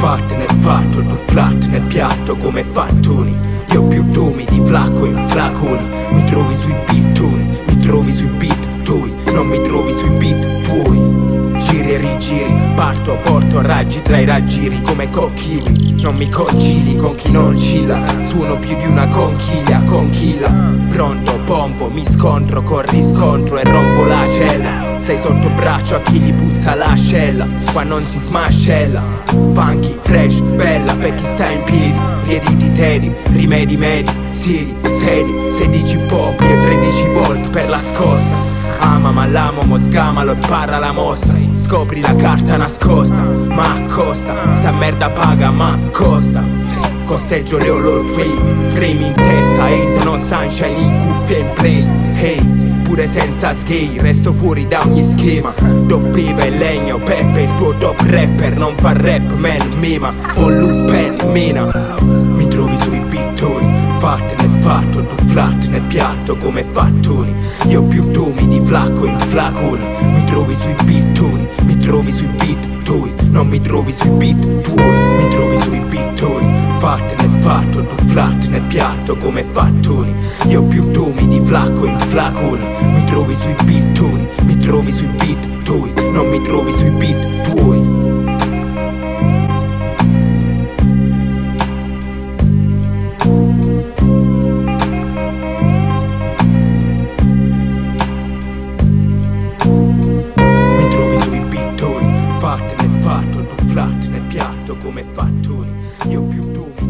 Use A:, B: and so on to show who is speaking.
A: fatto, tu flat nel piatto come fattoni. Io più dumi di flacco in flaconi Mi trovi sui bittoni, mi trovi sui beat tuoi Non mi trovi sui beat tuoi. Giri e rigiri, parto a porto raggi tra i raggiri come cocchili Non mi concili con chi non cilla Suono più di una conchiglia, conchilla Pronto, pompo, mi scontro con riscontro e rompo la cella sei sotto braccio a chi gli puzza l'ascella Qua non si smascella. Funky, fresh, bella per chi sta in piedi. Piedi di tedi, rimedi medi Siri, seri, 16 pop Io 13 volt per la scossa. Ama ma l'amo, mo sgamalo e parla la mossa. Scopri la carta nascosta Ma accosta. Sta merda paga ma costa. Costeggio le ololfei Frame in testa Ain't no sunshine in cuffia in play. Hey pure senza skate Resto fuori da ogni schema. Doppiva e legno Peppe il tuo top rapper Non fa rap man mima. O Lupin mina. Mi trovi sui pittoni Fatte nel fatto Tu flat nel piatto come fattoni Io più dumi di flacco in flaconi. Mi trovi sui pittoni Mi trovi sui beat tuoi Non mi trovi sui beat tuoi Mi trovi pittoni nel fatto Tu flat nel piatto come fattoni. Io più dumi di flacco in flaconi. Mi trovi sui bittoni Mi trovi sui beat Non mi trovi sui fatto, non flat, né piatto come fattori, io più dubito